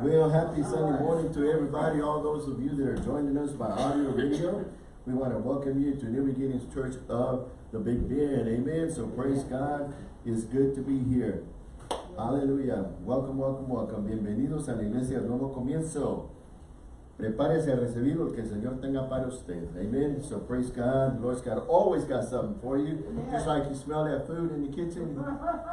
Well, happy Sunday morning to everybody, all those of you that are joining us by audio video. We want to welcome you to New Beginnings Church of the Big Bend. Amen. So praise God. It's good to be here. Hallelujah. Welcome, welcome, welcome. Bienvenidos a la iglesia nuevo comienzo. Prepárese a recibir lo que el Señor tenga para usted. Amen. So praise God. Lord's got always got something for you. Just like you smell that food in the kitchen,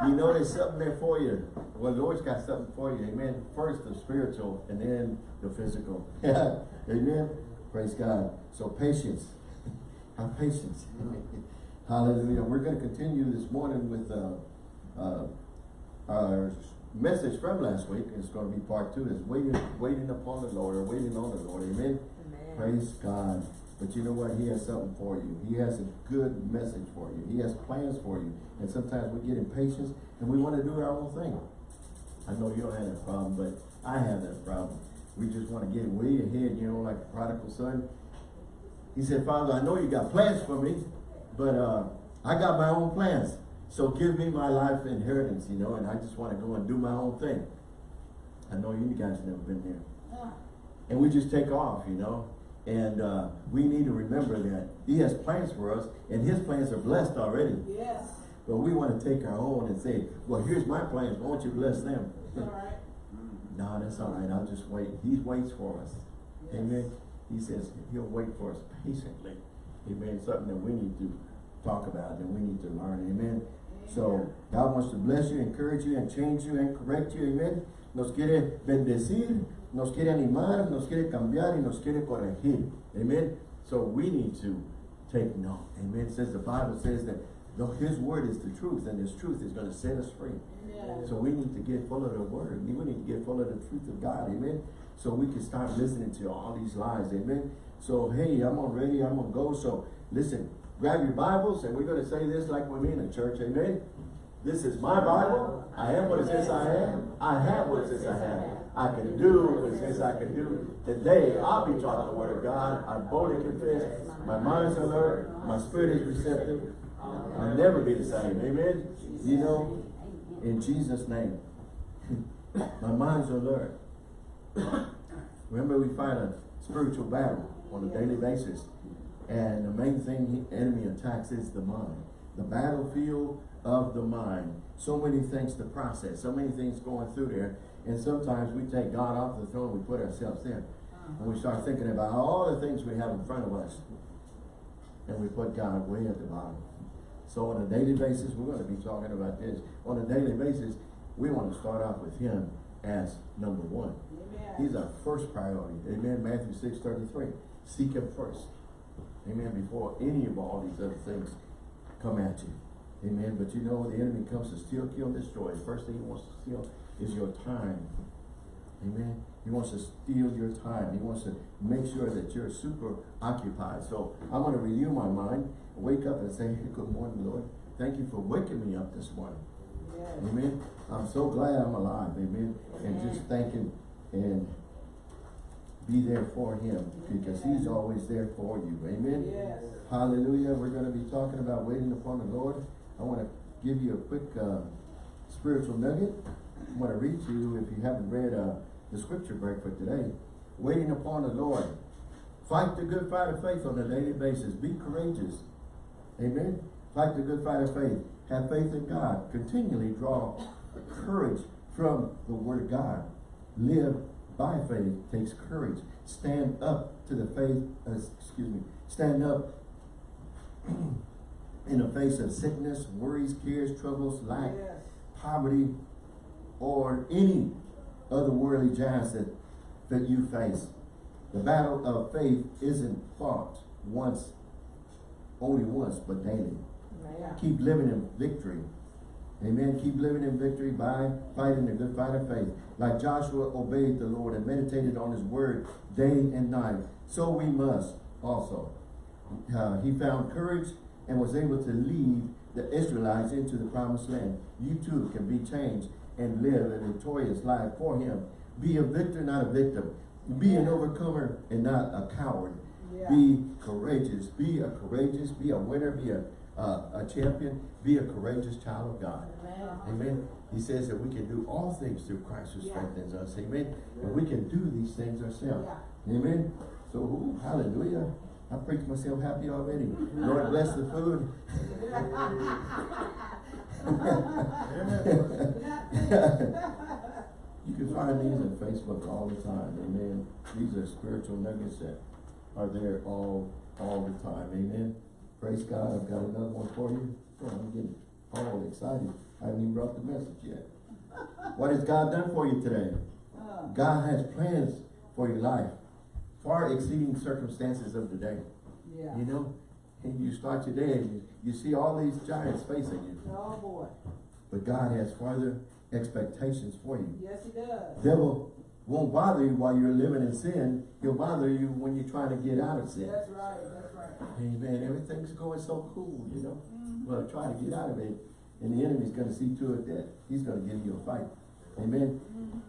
you know there's something there for you. Well, the Lord's got something for you. Amen. First the spiritual and then the physical. Amen. Praise God. So patience. Have patience. Hallelujah. We're going to continue this morning with uh, uh, our message from last week. It's going to be part two. is waiting, waiting upon the Lord or waiting on the Lord. Amen. Amen. Praise God. But you know what? He has something for you. He has a good message for you. He has plans for you. And sometimes we get impatient and we want to do our own thing. I know you don't have that problem, but I have that problem. We just want to get way ahead, you know, like the prodigal son. He said, Father, I know you got plans for me, but uh, I got my own plans. So give me my life inheritance, you know, and I just want to go and do my own thing. I know you guys never been there. And we just take off, you know. And uh, we need to remember that he has plans for us, and his plans are blessed already. Yes. But we want to take our own and say, well, here's my plans. Why don't you bless them? All right. no, that's all right. I'll just wait. He waits for us. Yes. Amen. He says he'll wait for us patiently. Amen. Something that we need to talk about and we need to learn. Amen. So God wants to bless you, encourage you, and change you and correct you. Amen. Nos quiere bendecir, nos quiere animar, nos quiere cambiar, y nos quiere corregir. Amen. So we need to take note. Amen. It says the Bible says that though His word is the truth, and His truth is going to set us free. Yes. So we need to get full of the word. We need to get full of the truth of God. Amen. So we can start listening to all these lies. Amen. So hey, I'm on ready. I'm gonna go. So listen, grab your Bibles and we're gonna say this like we're in a church. Amen. This is my Bible. I am what it says I am. I have what it says I have. I can do what it says I can do. Today I'll be taught the word of God. I boldly confess. My mind's alert. My spirit is receptive. I'll never be the same. Amen. You know, in Jesus' name. My mind's alert. Remember, we fight a spiritual battle on a daily basis. And the main thing the enemy attacks is the mind. The battlefield of the mind. So many things to process, so many things going through there. And sometimes we take God off the throne, we put ourselves there. Uh-huh. And we start thinking about all the things we have in front of us. And we put God way at the bottom. So on a daily basis, we're going to be talking about this. On a daily basis, we want to start off with him as number one. Amen. He's our first priority. Amen. Matthew 6, 33. Seek him first. Amen. Before any of all these other things come at you. Amen. But you know, the enemy comes to steal, kill, and destroy. The first thing he wants to steal is your time. Amen. He wants to steal your time. He wants to make sure that you're super occupied. So I'm going to renew my mind, wake up and say, good morning, Lord. Thank you for waking me up this morning. Yes. Amen. I'm so glad I'm alive. Amen. And just thanking and be there for him because he's always there for you. Amen. Yes. Hallelujah. We're going to be talking about waiting upon the Lord. I want to give you a quick uh, spiritual nugget. I want to read to you if you haven't read uh, the scripture break for today. Waiting upon the Lord. Fight the good fight of faith on a daily basis. Be courageous. Amen. Fight the good fight of faith. Have faith in God. Continually draw courage from the word of God. Live by faith takes courage. Stand up to the faith, uh, excuse me, stand up in the face of sickness, worries, cares, troubles, lack, Yes. poverty, or any other worldly giants that, that you face. The battle of faith isn't fought once, only once, but daily. Keep living in victory. Amen. Keep living in victory by fighting the good fight of faith. Like Joshua obeyed the Lord and meditated on his word day and night, so we must also. Uh, he found courage and was able to lead the Israelites into the promised land. You too can be changed and live a victorious life for him. Be a victor, not a victim. Be an overcomer and not a coward. Yeah. Be courageous. Be a courageous. Be a winner. Be a uh, a champion, be a courageous child of God. Amen. Amen. He says that we can do all things through Christ who Yeah. strengthens us. Amen. And we can do these things ourselves. Yeah. Amen. So, ooh, hallelujah. I preach myself happy already. Lord bless the food. You can find these on Facebook all the time, amen. These are spiritual nuggets that are there all, all the time, amen. Praise God, I've got another one for you. I'm getting all excited. I haven't even brought the message yet. What has God done for you today? Uh, God has plans for your life, far exceeding circumstances of the day. Yeah. You know, and you start your day and you, you see all these giants facing you. Oh, boy. But God has further expectations for you. Yes, he does. Devil won't bother you while you're living in sin. He'll bother you when you're trying to get out of sin. That's right, that's right. Amen. Everything's going so cool, you know. Mhm. Well, try to get out of it. And the enemy's going to see to it that he's going to give you a fight. Amen. Mhm.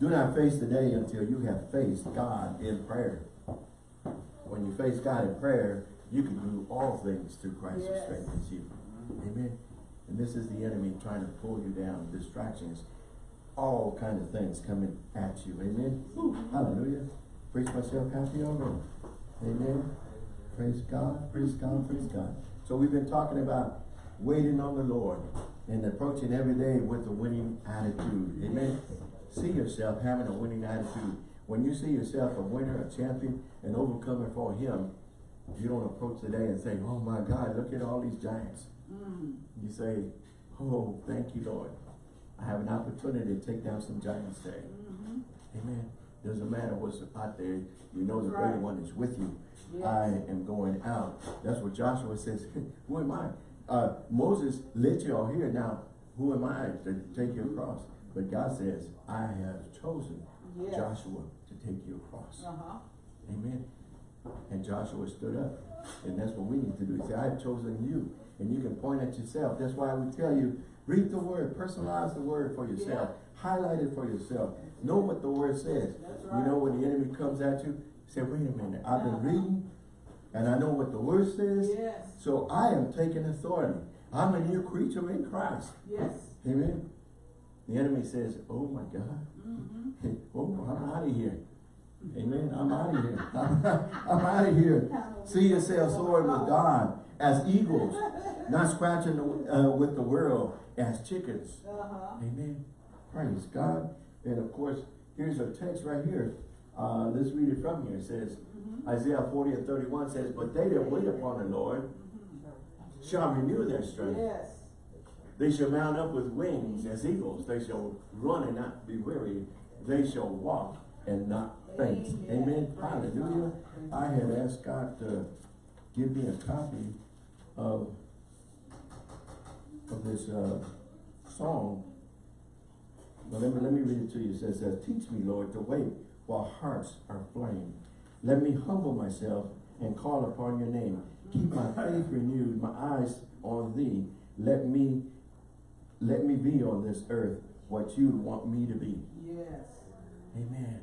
Do not face the day until you have faced God in prayer. When you face God in prayer, you can do all things through Christ who Yes. strengthens you. Amen. And this is the enemy trying to pull you down, distractions, all kind of things coming at you. Amen. Woo, hallelujah. Preach myself happy already. Amen. Praise God, praise God, praise God. So we've been talking about waiting on the Lord and approaching every day with a winning attitude. Amen. See yourself having a winning attitude. When you see yourself a winner, a champion, an overcomer for him, you don't approach the day and say, oh my God, look at all these giants. Mm. You say, oh, thank you, Lord. I have an opportunity to take down some giants today. Mhm. Amen. Doesn't matter what's out there. You know the That's greater one is with you. Yes. I am going out. That's what Joshua says. who am I? Uh, Moses lit you all here. Now, who am I to take you across? But God says, I have chosen Yes. Joshua to take you across. Uh-huh. Amen. And Joshua stood up. And that's what we need to do. He said, I have chosen you. And you can point at yourself. That's why I would tell you, read the word, personalize the word for yourself. Highlight it for yourself. Know what the word says. That's You know when the enemy comes at you, say, wait a minute, I've been reading and I know what the word says. Yes. So I am taking authority. I'm a new creature in Christ. Yes. Amen. The enemy says, oh my God. Mm-hmm. Oh, I'm out of here. Amen. I'm out of here. I'm out of here. See yourself soaring with God as eagles, not scratching the, uh, with the world as chickens. Uh-huh. Amen. Praise God. And of course, here's a text right here. Uh, let's read it from here. It says, Mhm. Isaiah 40 and 31 says, But they that wait upon the Lord Mhm. shall renew their strength. Yes. They shall mount up with wings as eagles. They shall run and not be weary. They shall walk and not faint. Amen. Hallelujah. I had asked God to give me a copy of, of this uh, song. But let me, let me read it to you. It says, says, Teach me, Lord, to wait while hearts are flame. Let me humble myself and call upon your name. Keep my faith renewed, my eyes on thee. Let me, let me be on this earth what you want me to be. Yes. Amen.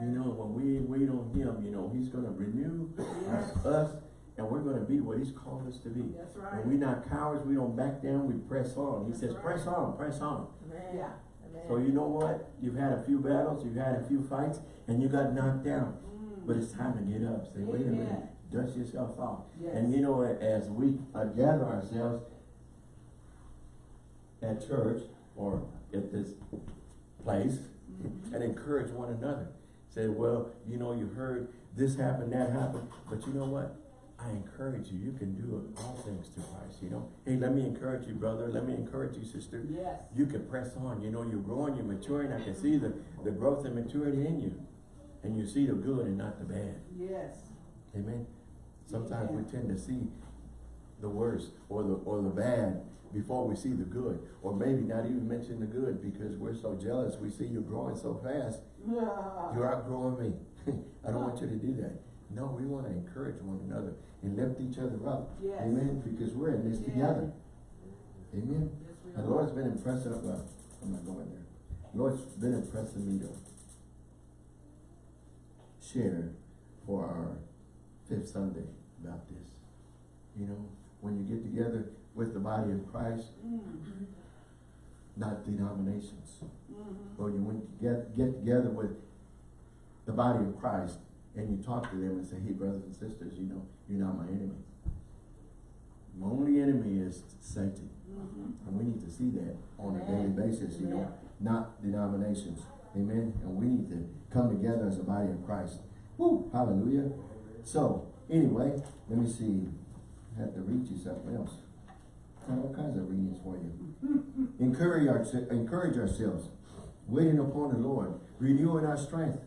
You know, when we wait on him, you know, he's gonna renew Yes. us and we're gonna be what he's called us to be. That's right. And we're not cowards, we don't back down, we press on. He That's says, right. press on, press on. Yeah. So you know what? You've had a few battles, you've had a few fights, and you got knocked down. Mm. But it's time to get up. Say, wait a minute, dust yourself off. Yes. And you know, as we uh, gather ourselves at church or at this place Mhm. and encourage one another. Say, well, you know, you heard this happened, that happened, but you know what? I encourage you. You can do all things through Christ, you know. Hey, let me encourage you, brother. Let me encourage you, sister. Yes. You can press on. You know, you're growing, you're maturing. I can see the, the growth and maturity in you. And you see the good and not the bad. Yes. Amen. Sometimes Amen. we tend to see the worst or the or the bad before we see the good. Or maybe not even mention the good because we're so jealous. We see you growing so fast. You're outgrowing me. I don't want you to do that. No, we want to encourage one another and lift each other up. Yes. Amen. Because we're in this Yeah. together. Amen. Yes, The. Lord's been impressing, well, I'm not going there. The Lord's been impressing me to share for our fifth Sunday about this. You know, when you get together with the body of Christ, Mm-hmm. Not denominations. Mm-hmm. Or you when you get, get together with the body of Christ and you talk to them and say, hey, brothers and sisters, you know, you're not my enemy. My only enemy is Satan. Mm-hmm. And we need to see that on a daily basis, you know, not denominations. Amen. And we need to come together as a body of Christ. Woo, hallelujah. So, anyway, let me see. I have to read you something else. All kinds of readings for you. encourage, our, encourage ourselves, waiting upon the Lord, renewing our strength,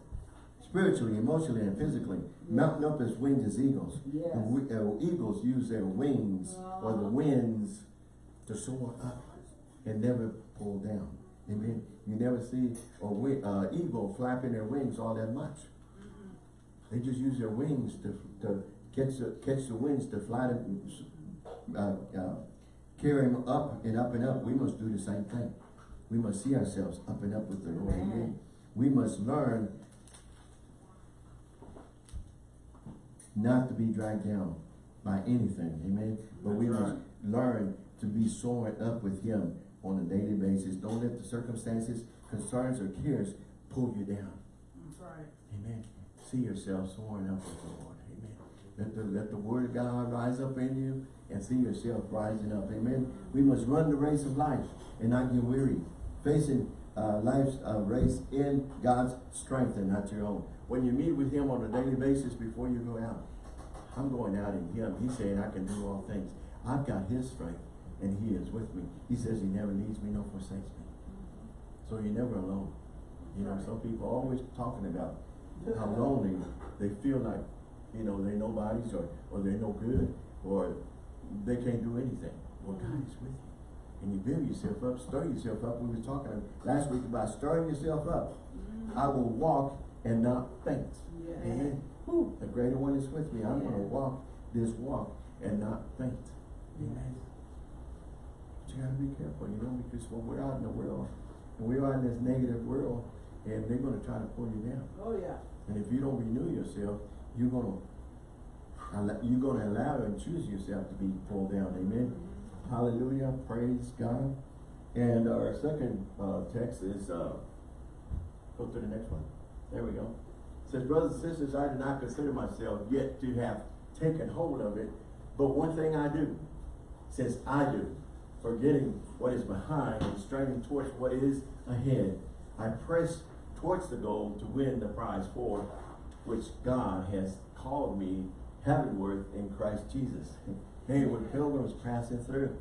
spiritually, emotionally, and physically, mounting up as wings as eagles. Yes. We, uh, eagles use their wings or the Uh-huh. winds to soar up and never pull down. Amen. You never see a uh, eagle flapping their wings all that much. They just use their wings to, to catch the, catch the winds to fly them, uh, uh, carry them up and up and up. We must do the same thing. We must see ourselves up and up with the Lord. Amen. We must learn not to be dragged down by anything. Amen. But we That's must learn to be soaring up with Him on a daily basis. Don't let the circumstances, concerns, or cares pull you down. That's right. Amen. See yourself soaring up with the Lord. Let the, let the word of God rise up in you and see yourself rising up. Amen. We must run the race of life and not get weary. Facing uh, life's uh, race in God's strength and not your own. When you meet with Him on a daily basis before you go out, I'm going out in Him. He's saying I can do all things. I've got His strength and He is with me. He says He never leaves me nor forsakes me. So you're never alone. You know, some people always talking about how lonely they feel like, you know, they're nobodies or, or they're no good or they can't do anything. Well, God is with you. And you build yourself up, stir yourself up. We were talking last week about stirring yourself up. Mm-hmm. I will walk and not faint. Amen. Whew, the greater one is with me. I'm going to walk this walk and not faint. Amen. But you got to be careful, you know, because when we're out in the world, and we're out in this negative world, and they're going to try to pull you down. Oh, yeah. And if you don't renew yourself, you're gonna allow- you're gonna allow and choose yourself to be pulled down. Amen. Hallelujah. Praise God. And our second uh, text is uh, go to the next one. There we go. It says, brothers and sisters, I do not consider myself yet to have taken hold of it, but one thing I do, since I do, forgetting what is behind and straining towards what is ahead, I press towards the goal to win the prize for which God has called me heavenward in Christ Jesus. Hey, we're pilgrims passing through.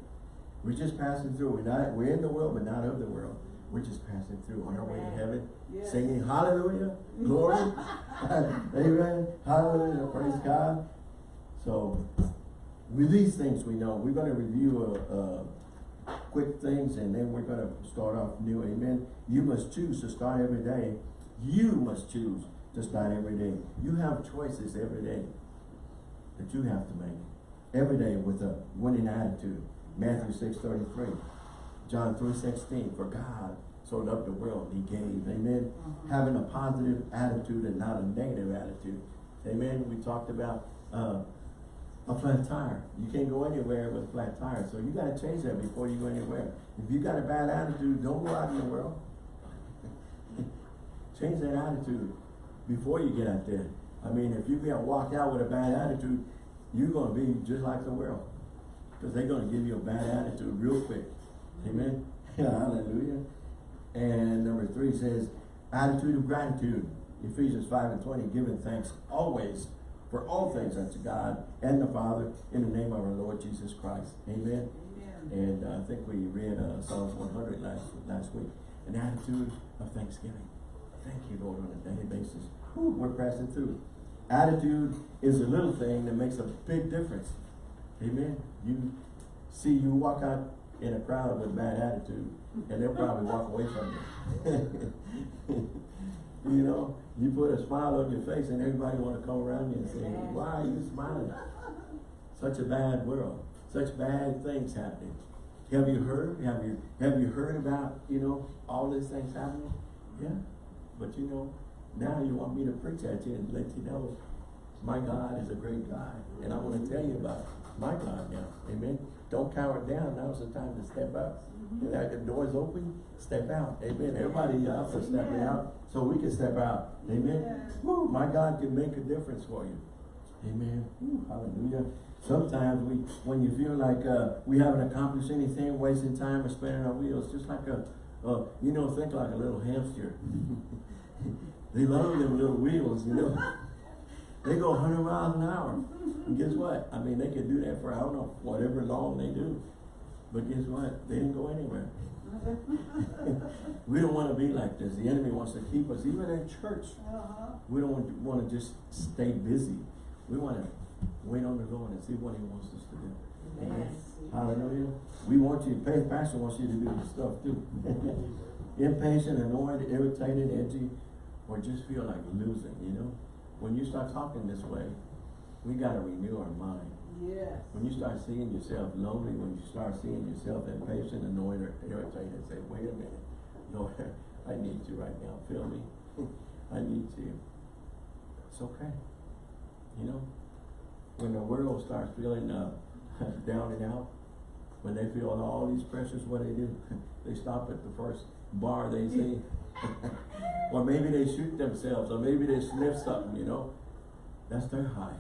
We're just passing through. We're not, we're in the world, but not of the world. We're just passing through on our way to heaven, Yes. singing hallelujah, glory, amen, hallelujah, praise God. So, with these things we know, we're gonna review, uh, uh, quick things and then we're gonna start off new, amen. You must choose to start every day. You must choose to not every day. You have choices every day that you have to make. Every day with a winning attitude. Matthew six thirty-three. John three sixteen. For God so loved the world, he gave. Amen. Having a positive attitude and not a negative attitude. Amen. We talked about uh, a flat tire. You can't go anywhere with a flat tire. So you gotta change that before you go anywhere. If you got a bad attitude, don't go out in the world. change that attitude before you get out there. I mean, if you get walk out with a bad attitude, you're gonna be just like the world. Because they're gonna give you a bad attitude real quick. Amen. Hallelujah. And number three says, attitude of gratitude. Ephesians 5 and 20, giving thanks always for all things unto God and the Father in the name of our Lord Jesus Christ. Amen. Amen. And uh, I think we read uh, Psalms 100 last, last week. An attitude of thanksgiving. Thank you, Lord, on a daily basis. Whew, we're passing through. Attitude is a little thing that makes a big difference. Amen. You see, you walk out in a crowd with a bad attitude, and they'll probably walk away from you. you know, you put a smile on your face, and everybody want to come around you and say, "Why are you smiling?" Such a bad world, such bad things happening. Have you heard? Have you have you heard about you know all these things happening? Yeah, but you know now you want me to preach at you and let you know My God is a great God, and I wanna tell you about my God now, amen? Don't cower down, now's the time to step up. And that the door's open, step out, amen? Everybody else is stepping out, so we can step out, amen? Yes. Woo, my God can make a difference for you. Amen. Woo, hallelujah. Sometimes we, when you feel like, uh, we haven't accomplished anything, wasting time or spinning our wheels, just like a, uh, you know, think like a little hamster. they love them little wheels, you know. They go hundred miles an hour. And guess what? I mean, they can do that for, I don't know, whatever long they do. But guess what? They didn't go anywhere. We don't wanna be like this. The enemy wants to keep us, even in church. Uh-huh. We don't want, wanna just stay busy. We wanna wait on the Lord and see what he wants us to do. Amen. Hallelujah. We want you, pastor wants you to do this stuff too. Impatient, annoyed, irritated, edgy, or just feel like losing, you know? When you start talking this way, we gotta renew our mind. Yes. When you start seeing yourself lonely, when you start seeing yourself impatient, annoyed, or irritated, say, wait a minute, Lord, I need you right now, feel me? I need you. It's okay. You know, when the world starts feeling, uh, down and out, when they feel all these pressures, what they do? They stop at the first bar they see. Or maybe they shoot themselves, or maybe they sniff something, you know? That's their high.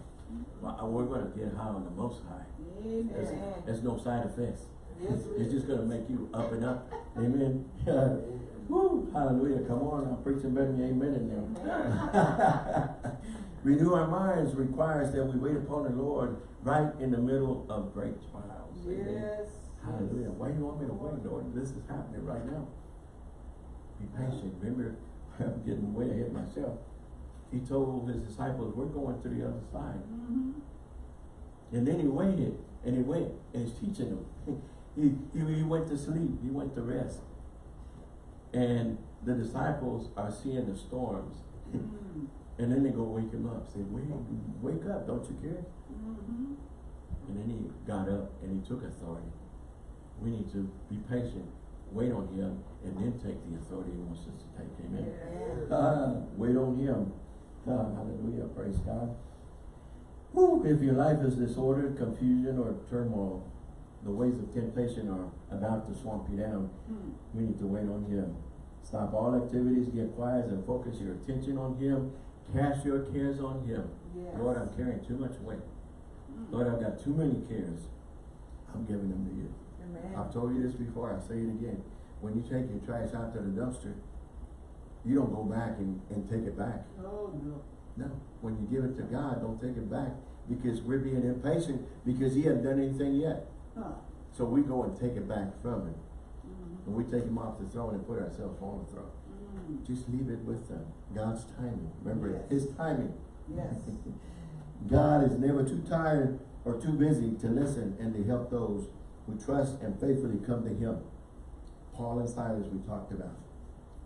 Well, we're gonna get high on the most high. There's, Amen. there's no side effects. It's just gonna make you up and up. Amen. Woo, hallelujah. Come on, I'm preaching better than amen in there. Renew our minds requires that we wait upon the Lord right in the middle of great trials. Amen. Yes. Hallelujah. Why do you want me to wait, Lord? This is happening right now. Be patient. Remember, I'm getting way ahead of myself. He told his disciples, we're going to the other side. Mm-hmm. And then he waited, and he went, and he's teaching them. He, he, he went to sleep, he went to rest. And the disciples are seeing the storms. Mm-hmm. And then they go wake him up, say, wake, wake up, don't you care? Mm-hmm. And then he got up and he took authority. We need to be patient, wait on him, and then take the authority he wants us to take, amen? Yes. Ah, wait on him. Ah, hallelujah, praise God. Whew, if your life is disordered, confusion, or turmoil, the ways of temptation are about to swamp you down. Mm. We need to wait on him. Stop all activities, get quiet, and focus your attention on him. Cast your cares on him. Yes. Lord, I'm carrying too much weight. Mm. Lord, I've got too many cares. I'm giving them to you. Amen. I've told you this before, I'll say it again. When you take your trash out to the dumpster, you don't go back and, and take it back. Oh, no. No, when you give it to God, don't take it back because we're being impatient because he hasn't done anything yet. Huh. So we go and take it back from him. Mm. And we take him off the throne and put ourselves on the throne. Mm. Just leave it with them. God's timing. Remember, Yes. his timing. Yes. God is never too tired or too busy to listen and to help those who trust and faithfully come to him. Paul and Silas we talked about.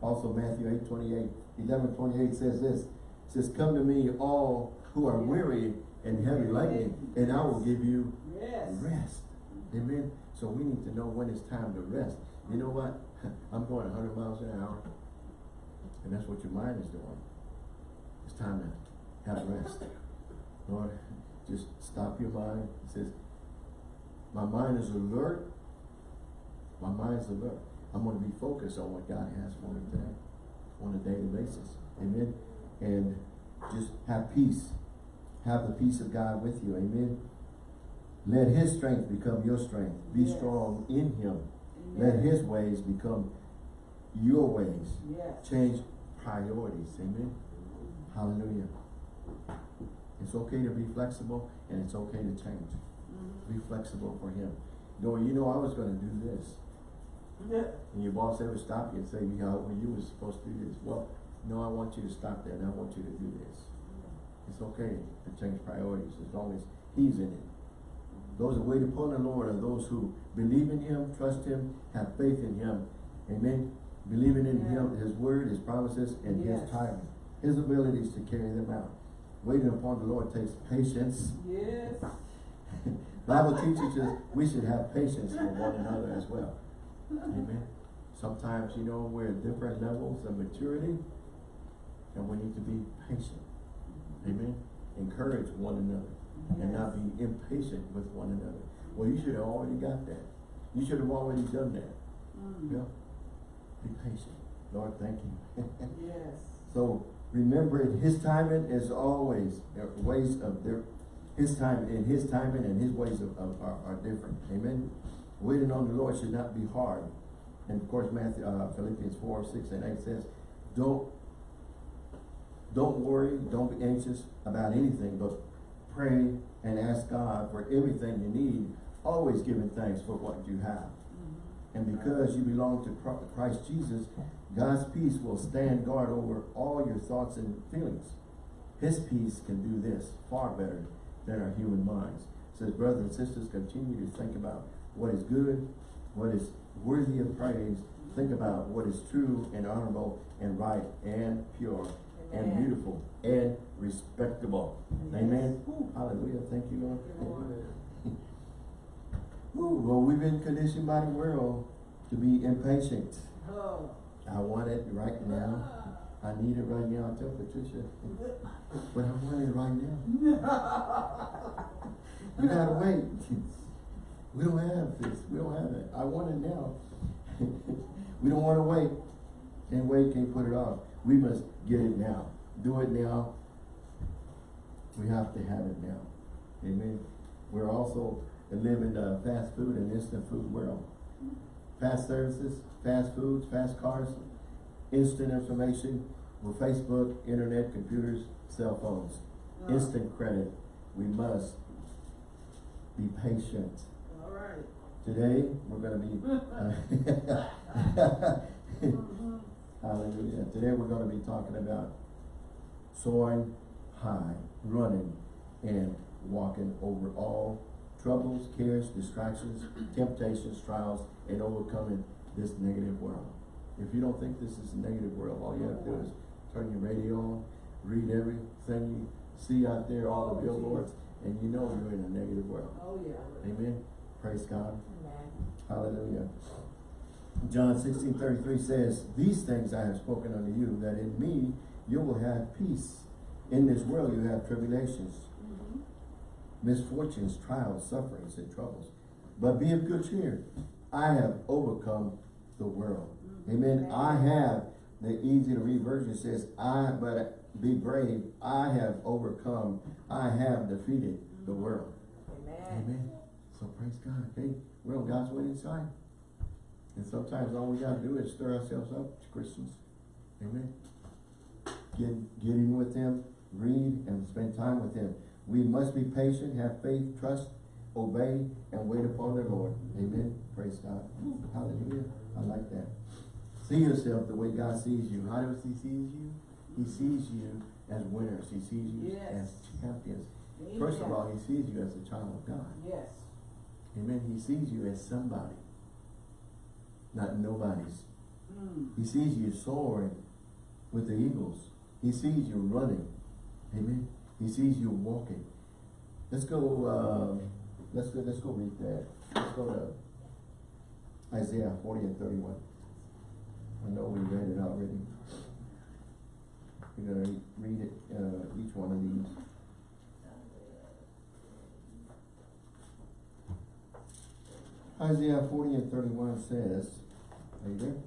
Also Matthew 8, 28, 11, 28 says this. Says, come to me all who are weary and heavy laden, and I will give you rest. Amen. So we need to know when it's time to rest. You know what? I'm going hundred miles an hour. And that's what your mind is doing. It's time to have rest. Lord, just stop your mind. It says, my mind is alert. My mind is alert. I'm gonna be focused on what God has for me today on a daily basis. Amen. And just have peace. Have the peace of God with you. Amen. Let his strength become your strength. Be Yes. strong in him. Amen. Let his ways become your ways. Yes. Change priorities. Amen. Hallelujah. It's okay to be flexible and it's okay to change. Be flexible for him. Go, you know, I was gonna do this. Yeah. And your boss ever stop you and say, yeah, well, you were supposed to do this. Well, no, I want you to stop that and I want you to do this. It's okay to change priorities as long as he's in it. Those that wait upon the Lord are those who believe in him, trust him, have faith in him. Amen. Believing in him, his word, his promises, and his Yes. timing. His abilities to carry them out. Waiting upon the Lord takes patience. Yes. Bible teaches us we should have patience for one another as well. Amen. Sometimes, you know, we're at different levels of maturity and we need to be patient. Amen. encourage one another and not be impatient with one another. Well, you should have already got that. You should have already done that. Mm. Yeah. Be patient. Lord, thank you. Yes. So remembering his timing is always, ways of their, his time, and his timing and his ways of, of, are, are different. Amen. Waiting on the Lord should not be hard. And of course, Matthew, uh, Philippians four, six and eight says, don't, don't worry, don't be anxious about anything, but pray and ask God for everything you need, always giving thanks for what you have. Mhm. And because you belong to Christ Jesus, God's peace will stand guard over all your thoughts and feelings. His peace can do this far better than our human minds. It says, brothers and sisters, continue to think about what is good, what is worthy of praise. Think about what is true and honorable and right and pure and beautiful and respectable. Amen. Ooh, hallelujah. Thank you, Lord. Lord. Ooh, well, we've been conditioned by the world to be impatient. Oh. I want it right now. Ah. I need it right now. I Tell Patricia. But I want it right now. you gotta wait. We don't have this. We don't have it. I want it now. We don't wanna wait. And wait, can't put it off. We must get it now. Do it now. We have to have it now. Amen. We're also living in a fast food and instant food world. Fast services, fast foods, fast cars, instant information with Facebook, internet, computers, cell phones. Instant credit. We must be patient. All right. Today, we're gonna be, uh, hallelujah. Today, we're gonna be talking about soaring high, running, and walking over all troubles, cares, distractions, temptations, trials, and overcoming this negative world. If you don't think this is a negative world, all you have to do is turn your radio on, read everything you see out there, all the billboards, and you know you're in a negative world. Oh, yeah. Amen. Praise God. Amen. Hallelujah. John sixteen thirty-three says, These things I have spoken unto you, that in me you will have peace. In this world you have tribulations, Mhm. misfortunes, trials, sufferings, and troubles. But be of good cheer. I have overcome the world. Mhm. Amen. I have, the easy to read version says, I, but be brave. I have overcome. I have defeated the world. Amen. Amen. So praise God. Hey, we're on God's winning side. And sometimes all we gotta do is stir ourselves up as Christians. Amen. Get, get in with Him, read and spend time with Him. We must be patient, have faith, trust, obey, and wait upon the Lord. Amen. Praise God. Hallelujah. I like that. See yourself the way God sees you. How does He sees you? He sees you as winners. He sees you Yes. as champions. First of all, he sees you as a child of God. Yes. Amen. He sees you as somebody, not nobody's. Mm. He sees you soaring with the eagles. He sees you running. Amen. He sees you walking. Let's go, um, let's go, let's go read that. Let's go to Isaiah forty and thirty-one. I know we read it already. We're gonna read it, uh, each one of these. Isaiah forty and thirty-one says, are you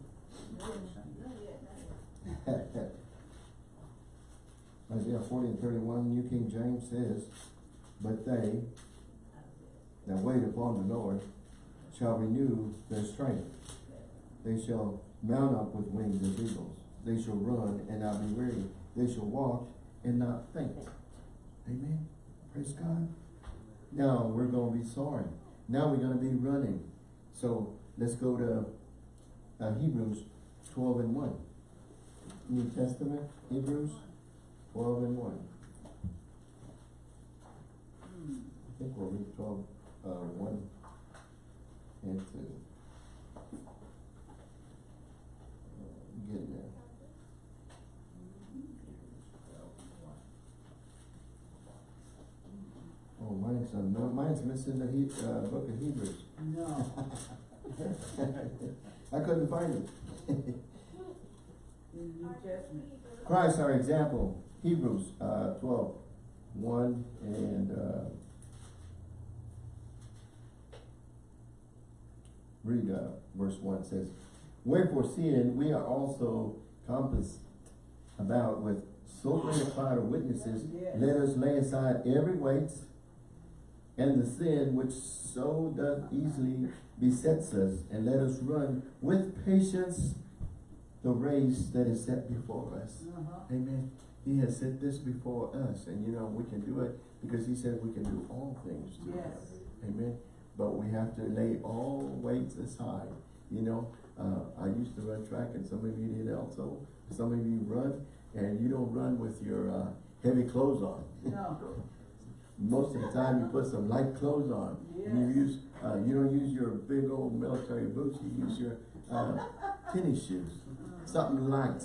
there? Isaiah forty and thirty-one, New King James says, But they that wait upon the Lord shall renew their strength. They shall Mount up with wings as eagles. They shall run and not be weary. They shall walk and not faint. Amen. Praise God. Now we're going to be soaring. Now we're going to be running. So let's go to uh, Hebrews 12 and 1. New Testament, Hebrews 12 and 1. I think we'll read 12, uh, 1 and 2. Mine's, no, mine's missing the he, uh, book of Hebrews. No. I couldn't find it. In the New Testament. Christ our example, Hebrews, uh, twelve one and, uh, read, uh, verse one says, Wherefore seeing we are also compassed about with so great a cloud of witnesses, Yes. let us lay aside every weight and the sin which so doth easily besets us, and let us run with patience the race that is set before us. Uh-huh. Amen. He has set this before us, and you know, we can do it because he said we can do all things him. Yes. Amen. But we have to lay all weights aside. You know, uh, I used to run track and some of you did also. Some of you run and you don't run with your, uh, heavy clothes on. No. Most of the time you put some light clothes on. And you use, uh, you don't use your big old military boots, you use your, uh, tennis shoes. Something light.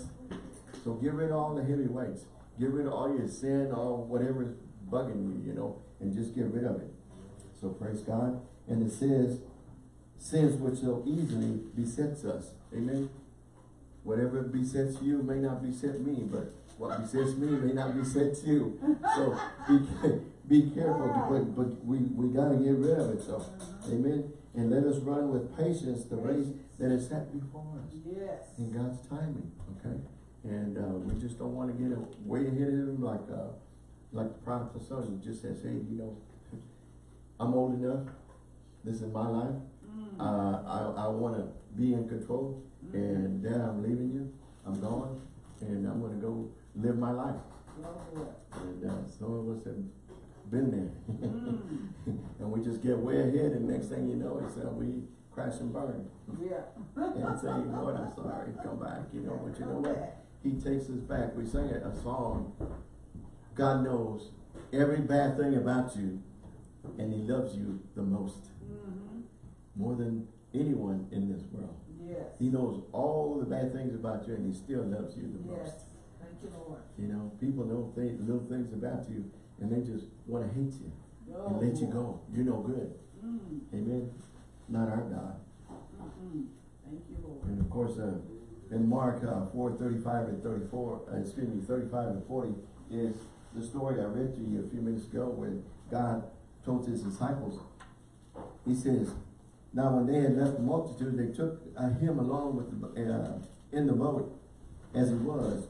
So get rid of all the heavy weights. Get rid of all your sin, all whatever's bugging you, you know, and just get rid of it. So praise God. And it says, sins which so easily besets us. Amen. Whatever besets you may not beset me, but what besets me may not beset you. So be, be careful, but, but we, we gotta get rid of it, so, amen. And let us run with patience the race that is set before us Yes. in God's timing, okay? And, uh, we just don't wanna get a- way ahead of him like, uh, like the prodigal son, he just says, hey, you know, I'm old enough, this is my life, Mm. uh, I, I wanna be in control, and dad, I'm leaving you, I'm gone, and I'm gonna go live my life. And, uh, some of us have been there. Mm. And we just get way ahead, and next thing you know, it's, uh, we crash and burn. Yeah. And say, Lord, I'm sorry, come back, you know, but you know what? He takes us back. We sang a song, God knows every bad thing about you, and he loves you the most, Mm-hmm. more than anyone in this world. Yes. He knows all the bad things about you, and he still loves you the Yes. most. Thank you, Lord. You know, people know th- little things about you, and they just wanna hate you, Oh, and let you go. You're no good. Mm. Amen? Not our God. Mm-mm. Thank you, Lord. And of course, uh, in Mark, uh, four thirty-five and thirty-four, uh, excuse me, thirty-five and forty is the story I read to you a few minutes ago when God told his disciples. He says, now when they had left the multitude, they took uh, him along with the, uh, in the boat as he was.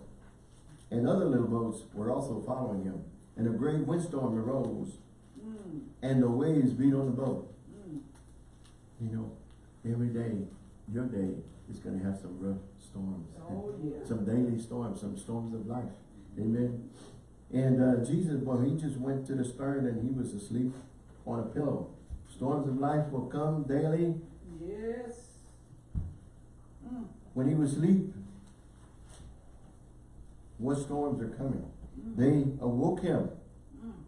And other little boats were also following him. And a great windstorm arose Mm. and the waves beat on the boat. Mm. You know, every day, your day is gonna have some rough storms. Oh, yeah. Some daily storms, some storms of life. Amen. And, uh, Jesus, well, he just went to the stern and he was asleep on a pillow. Storms of life will come daily. Yes. Mm. When he was asleep, what storms are coming? They awoke him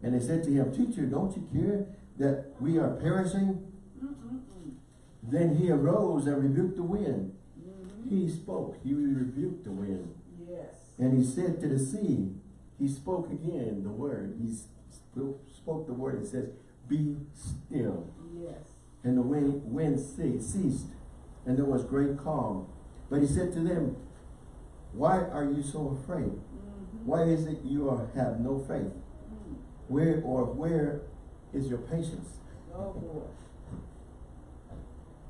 and they said to him, Teacher, don't you care that we are perishing? Then he arose and rebuked the wind. Mhm. He spoke, he rebuked the wind. Yes. And he said to the sea, he spoke again the word. He spoke, spoke the word and says, Be still. Yes. And the wind, wind ce- ceased, and there was great calm. But he said to them, Why are you so afraid? Why is it you are, have no faith? Where or where is your patience? Oh, boy.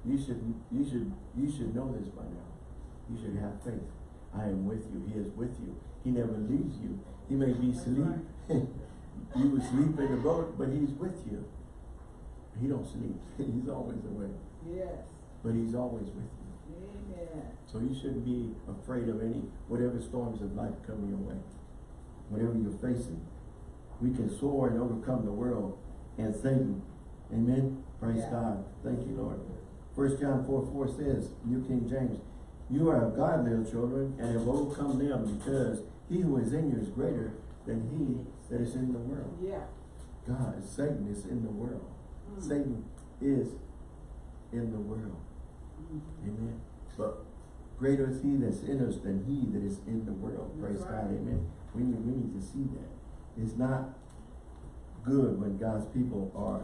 You should, you should, you should know this by now. You should have faith. I am with you. He is with you. He never leaves you. He may be asleep. you would sleep in the boat, but he's with you. He don't sleep. he's always awake. Yes. But he's always with you. Amen. So you shouldn't be afraid of any, whatever storms of life come your way. Whatever you're facing. We can soar and overcome the world and Satan. Amen. Praise Yeah. God. Thank you, Lord. First John 4, 4 says, New King James, You are of God, little children, and have overcome them, because he who is in you is greater than he that is in the world. Yeah. God, Satan is in the world. Mm. Satan is in the world. Mhm. Amen. But greater is he that's in us than he that is in the world. Praise That's God. right. Amen. We need, we need to see that. It's not good when God's people are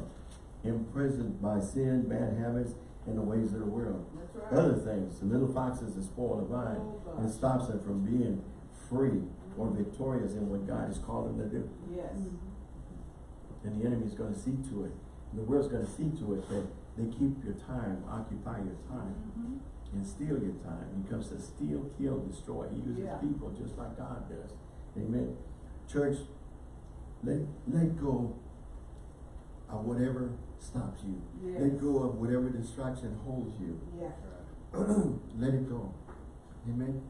imprisoned by sin, bad habits, and the ways of the world. That's right. Other things, the little foxes that spoil the vine Oh, and stops them from being free or victorious in what God has called them to do. Yes. And the enemy is gonna see to it, and the world's gonna see to it that they keep your time, occupy your time, Mhm. and steal your time. He comes to steal, kill, destroy. He uses Yeah. people just like God does. Amen. Church, let, let go of whatever stops you. Let go of whatever distraction holds you. Yeah. let it go. Amen.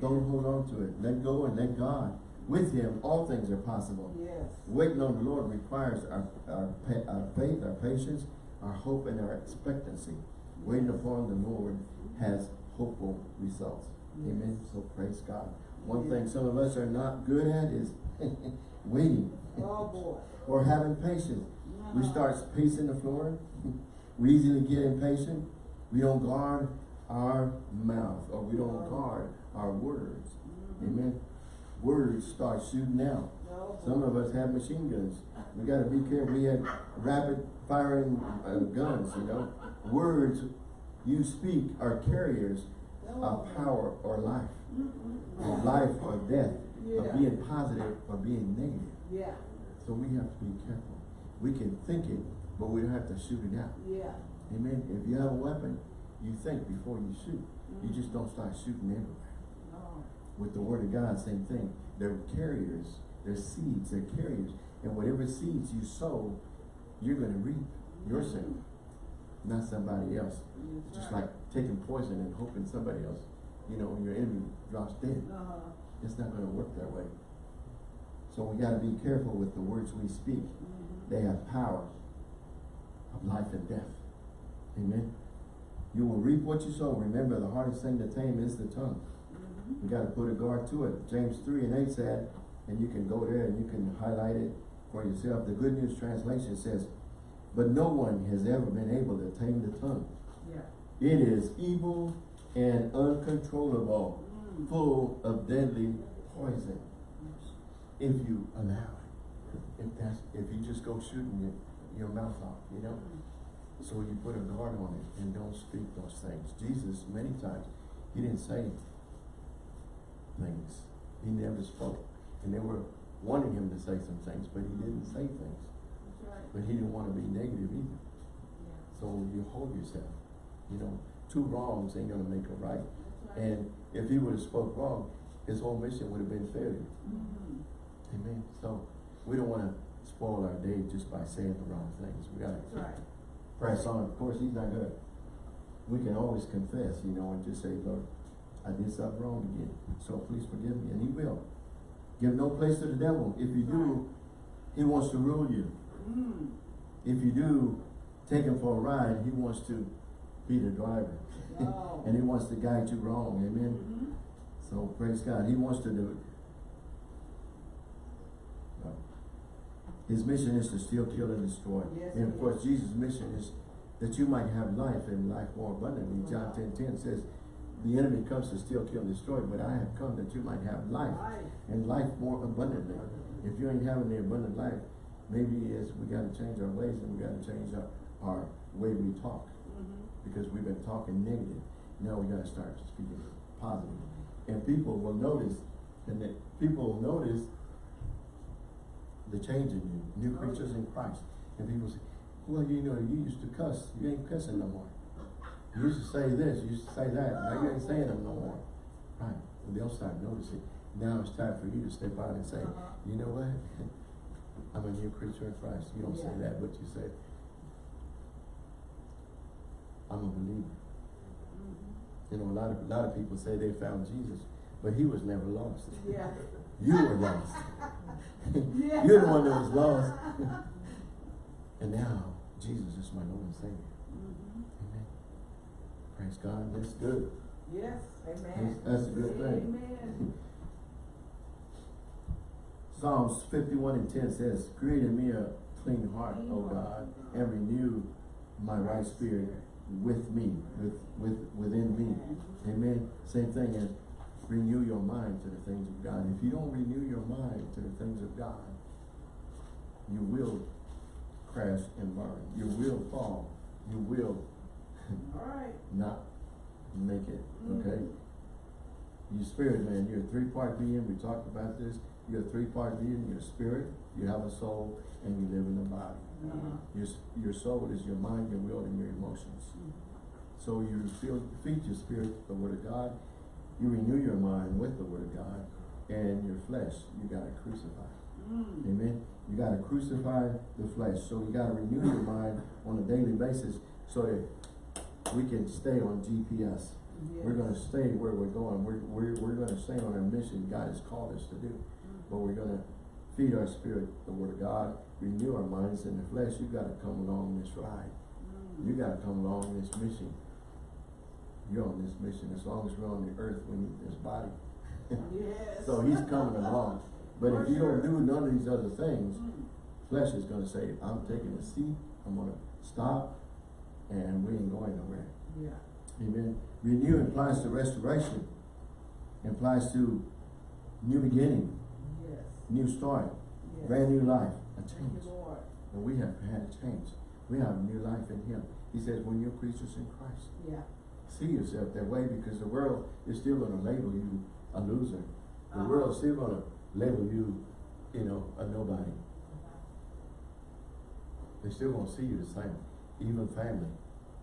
Don't hold on to it. Let go and let God. With Him, all things are possible. Yes. Waiting on the Lord requires our, our, our faith, our patience, our hope, and our expectancy. Waiting upon the Lord has hopeful results. Amen. So praise God. One thing some of us are not good at is waiting Oh, boy. or having patience. We Uh-huh. start pacing the floor. We easily get impatient. We don't guard our mouth or we don't guard our words. Mhm. Amen. Words start shooting out. Oh, Some of us have machine guns. We gotta be careful. We have rapid firing uh, guns, you know. Words you speak are carriers Oh. of power or life, Mm-mm-mm. of life or death, Yeah. of being positive or being negative. Yeah. So we have to be careful. We can think it, but we don't have to shoot it out. Yeah. Amen. If you have a weapon, you think before you shoot. You just mm-hmm. don't start shooting everywhere. No. With the word of God, same thing. They're carriers. They're seeds. They're carriers. And whatever seeds you sow, you're going to reap not somebody else. That's Just like taking poison and hoping somebody else, you know, your enemy drops dead. Uh-huh. It's not going to work that way. So we got to be careful with the words we speak. Mhm. They have power of life and death. Amen. You will reap what you sow. Remember, the hardest thing to tame is the tongue. Mhm. We got to put a guard to it. James 3 and 8 said, and you can go there and you can highlight it for yourself. The Good News Translation says, But no one has ever been able to tame the tongue. Yeah. It is evil and uncontrollable, Mm. full of deadly poison. If you allow it. If that's, if you just go shooting your, your mouth off, you know? So you put a guard on it and don't speak those things. Jesus, many times, he didn't say things. He never spoke. And they were wanting him to say some things, but he didn't say things. But he didn't want to be negative either. Yeah. So you hold yourself. You know, two wrongs ain't gonna make a right. Right. And if he would have spoke wrong, his whole mission would have been failure. Mhm. Amen. So we don't want to spoil our day just by saying the wrong things. We gotta right. press on. Of course, he's not gonna, we can always confess, you know, and just say, Lord, I did something wrong again, so please forgive me, and he will. Give no place to the devil. If you do, he wants to rule you. Mm. If you do, take him for a ride, he wants to be the driver. No. And he wants to guide you wrong, amen? Mhm. So praise God, he wants to do it. His mission is to steal, kill, and destroy. Yes, And of course, Jesus' mission is that you might have life and life more abundantly. John ten ten says, the enemy comes to steal, kill, and destroy, but I have come that you might have life Life. and life more abundantly. If you ain't having the abundant life, maybe it's, we gotta change our ways and we gotta change our, our way we talk. Mhm. Because we've been talking negative. Now we gotta start speaking positive. And people will notice, and that people will notice the change in you, new creatures in Christ. And people say, well, you know, you used to cuss, you ain't cussing no more. You used to say this, you used to say that, now you ain't saying them no more. Right, and they'll start noticing. Now it's time for you to step out and say, Uh-huh. you know what? I'm a new creature in Christ. You don't say that, but you say, I'm a believer. Mhm. You know, a lot of, a lot of people say they found Jesus, but he was never lost. Yeah. You were lost. Yeah. You're the one that was lost. and now, Jesus is my Lord and Savior. Mhm. Amen. Praise God. That's good. Yes, amen. That's, that's a good thing. Amen. Psalms 51 and 10 says, Create in me a clean heart, O. God, and renew my right spirit with me, with, with within me. Amen. Same thing as renew your mind to the things of God. If you don't renew your mind to the things of God, you will crash and burn. You will fall. You will right. not make it. Mm. Okay? Your spirit, man, you're a three-part being, we talked about this, you're a three-part being, you're spirit, you have a soul, and you live in a body. Uh-huh. Your, your soul is your mind, your will, and your emotions. So you feel, feed your spirit the word of God, you renew your mind with the word of God, and your flesh, you gotta crucify. Mm. Amen. You gotta crucify the flesh, so you gotta renew your mind on a daily basis so that we can stay on GPS. We're gonna stay where we're going, we're, we're, we're gonna stay on our mission God has called us to do. But we're gonna feed our spirit the word of God, renew our minds in the flesh, you gotta come along this ride. You gotta come along this mission. You're on this mission, as long as we're on the earth, we need this body. Yes. So he's coming along, but For if you don't do none of these other things, Mm. flesh is gonna say, I'm taking a seat, I'm gonna stop, and we ain't going nowhere. Yeah. Amen. Renew implies to restoration, implies to new beginning. New start, Yes. brand new life, a change. And we have had a change. We have a new life in him. He says, when you're creatures in Christ, Yeah. see yourself that way because the world is still gonna label you a loser. The Uh-huh. world's still gonna label you, you know, a nobody. They're still gonna see you the same, even family.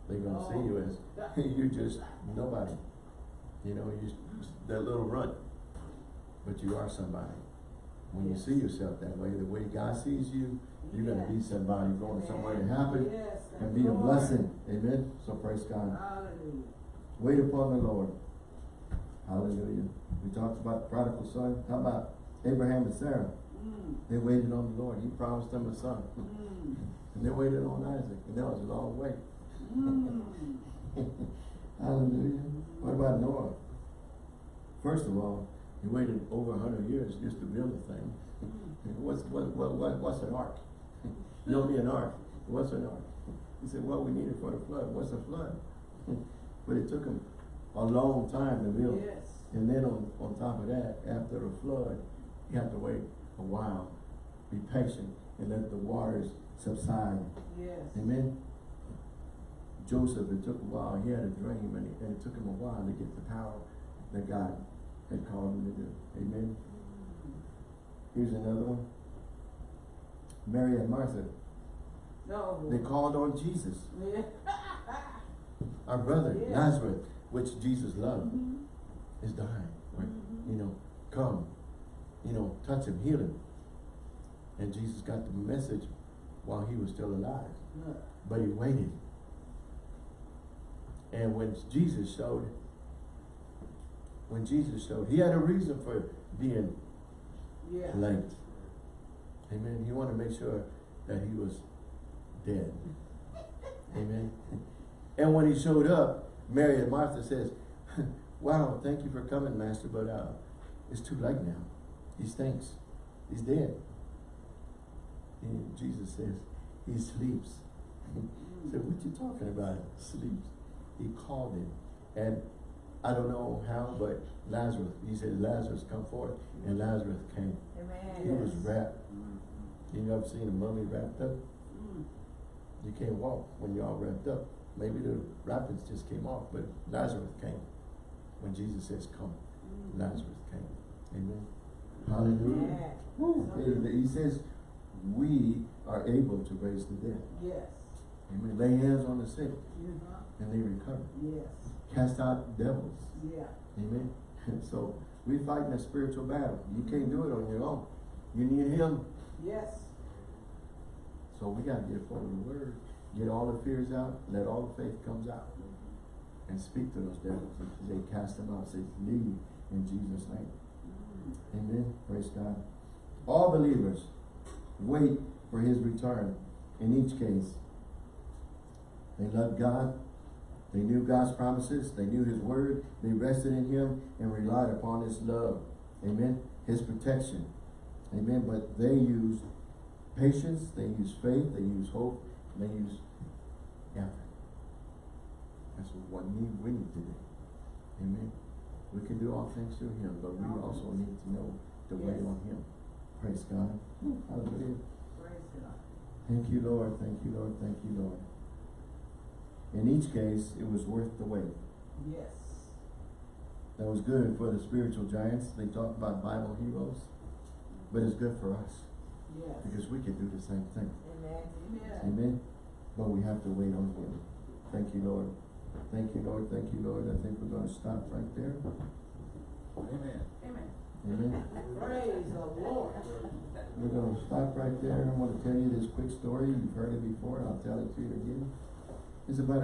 They're gonna see you as, you're just nobody. You know, you that little runt. But you are somebody. When you see yourself that way, the way God sees you, you're gonna be somebody going somewhere to happen Yes. and be you, a blessing. Amen. So praise God. Hallelujah. Wait upon the Lord. Hallelujah. We talked about the prodigal son. How about Abraham and Sarah? Mm. They waited on the Lord. He promised them a son. Mm. And they waited on Isaac. And that was a long wait. Mm. Hallelujah. What about Noah? First of all, he waited over hundred years just to build the thing. What's what, what, what what's an ark? You don't need an ark. What's an ark? He said, Well, we need it for the flood. What's a flood? But it took him a long time to build. Yes. And then on, on top of that, after the flood, you have to wait a while, be patient, and let the waters subside. Yes. Amen. Joseph, it took a while. He had a dream, and it, and it took him a while to get the power that God had called him to do. Amen. Here's another one. Mary and Martha, No. they called on Jesus, Yeah. our brother Yeah. Lazarus, which Jesus loved, Mhm. is dying. Right? Mhm. You know, come, you know, touch him, heal him. And Jesus got the message while he was still alive. Yeah. But he waited. And when Jesus showed, when Jesus showed, he had a reason for being Yeah. late. Amen. He wanted to make sure that he was dead. Amen. And when he showed up, Mary and Martha says, Wow, thank you for coming, Master, but uh, it's too late now. He stinks. He's dead. And Jesus says, He sleeps. He said, What you talking about? Sleeps. He called him. And I don't know how, but Lazarus, he said, Lazarus, come forth. And Lazarus came. Amen. He was Yes. wrapped. You ever seen a mummy wrapped up? Mm. You can't walk when you're all wrapped up. Maybe the wrappings just came off, but Lazarus came. When Jesus says, come, Mm. Lazarus came. Amen. Hallelujah. Yeah. He, he says, we are able to raise the dead. Yes. Amen. Lay hands on the sick Uh-huh. and they recover. Yes. Cast out devils. Yeah. Amen. so we fighting a spiritual battle. You can't do it on your own. You need him. Yes. So we gotta get full of the word. Get all the fears out. Let all the faith comes out. And speak to those devils. They cast them out. Say, leave in Jesus' name. Mm. Amen. Praise God. All believers wait for his return. In each case, they love God. They knew God's promises. They knew his word. They rested in him and relied upon his love. Amen. His protection. Amen. But they used patience. They used faith. They used hope. And they used effort. That's what we need, we need to do. Amen. We can do all things through him, but we also need to know to wait Yes. on him. Praise God. Hmm. Hallelujah. Praise God. Thank you, Lord. Thank you, Lord. Thank you, Lord. In each case, it was worth the wait. Yes. That was good for the spiritual giants. They talk about Bible heroes. But it's good for us Yes. because we can do the same thing. Amen. Amen. Amen. But we have to wait on him. Thank you, Lord. Thank you, Lord. Thank you, Lord. I think we're gonna stop right there. Amen. Amen. Amen. Praise the Lord. We're gonna stop right there. I'm gonna tell you this quick story. You've heard it before. I'll tell it to you again. It's about